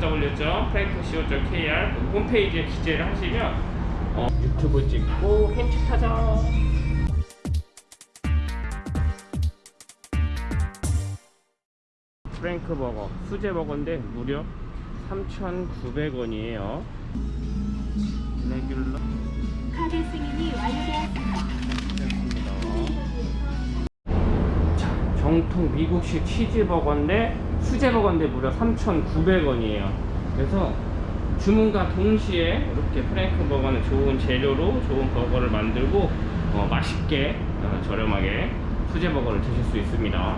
www.frankco.kr 홈페이지에 기재를 하시면 어, 유튜브 찍고 햄치 타자. 프랭크 버거, 수제 버거인데 무려 3,900원이에요. regular 카드 승인이 완료되었습니다. 자, 정통 미국식 치즈 버거인데 수제 버거인데 무려 3,900원이에요. 그래서 주문과 동시에 이렇게 프랭크 버거는 좋은 재료로 좋은 버거를 만들고 어, 맛있게 어, 저렴하게 수제 버거를 드실 수 있습니다.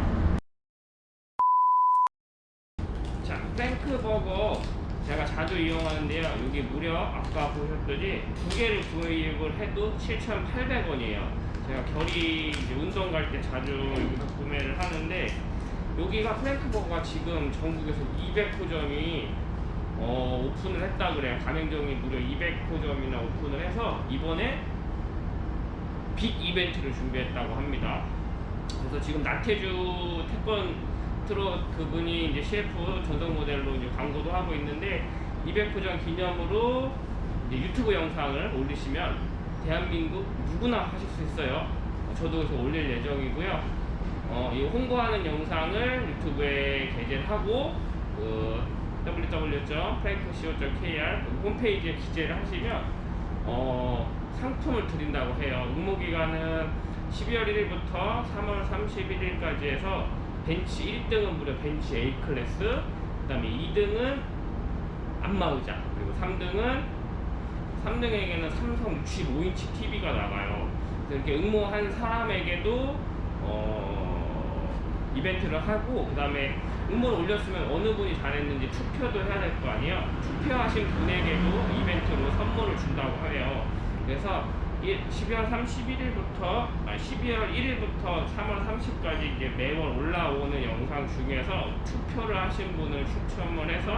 자, 프랭크 버거 제가 자주 이용하는데요. 여기 무려 아까 보셨듯이 두 개를 구입을 해도 7,800원이에요. 제가 결이 운동 갈 때 자주 여기서 구매를 하는데 여기가 프랭크 버거가 지금 전국에서 200호점이 어, 오픈을 했다 그래요. 가맹점이 무려 200호점이나 오픈을 해서 이번에 빅 이벤트를 준비했다고 합니다. 그래서 지금 나태주 태권 트롯 그분이 이제 CF 전속 모델로 이제 광고도 하고 있는데 200호점 기념으로 유튜브 영상을 올리시면 대한민국 누구나 하실 수 있어요. 어, 저도 그래서 올릴 예정이고요. 어, 이 홍보하는 영상을 유튜브에 게재를 하고 그 www.frankco.kr 그 홈페이지에 기재를 하시면 어, 상품을 드린다고 해요. 응모 기간은 12월 1일부터 3월 31일까지 해서 벤치 1등은 무려 벤치 A 클래스, 그 다음에 2등은 안마의자, 그리고 3등은 3등에게는 삼성 65인치 TV가 나가요. 이렇게 응모한 사람에게도 어, 이벤트를 하고 그 다음에 응모를 올렸으면 어느 분이 잘했는지 투표도 해야 될 거 아니에요. 투표하신 분에게도 이벤트로 선물을 준다고 해요. 그래서 12월 31일부터 아 12월 1일부터 3월 30일까지 이제 매월 올라오는 영상 중에서 투표를 하신 분을 추첨을 해서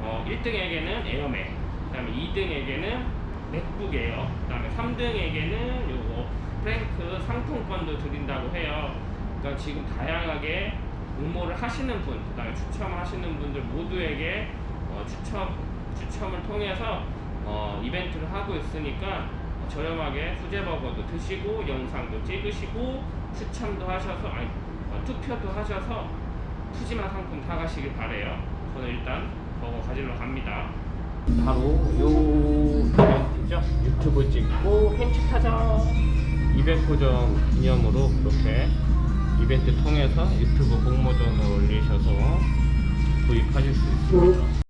어, 1등에게는 에어맥, 그 다음에 2등에게는 맥북 에어, 그다음에 3등에게는 요거 프랭크 상품권도 드린다고 해요. 그러니까 지금 다양하게 응모를 하시는 분, 그다음에 추첨하시는 분들 모두에게 어, 추첨 추첨을 통해서 어, 이벤트를 하고 있으니까 저렴하게 수제버거도 드시고 영상도 찍으시고 추첨도 하셔서 아니 어, 투표도 하셔서 푸짐한 상품 타가시길 바래요. 저는 일단 버거 가지러 갑니다. 바로 요 이벤트죠. 유튜브 찍고 햄치 타자 200호점 기념으로 그렇게 이벤트 통해서 유튜브 공모전을 올리셔서 구입하실 수 있습니다.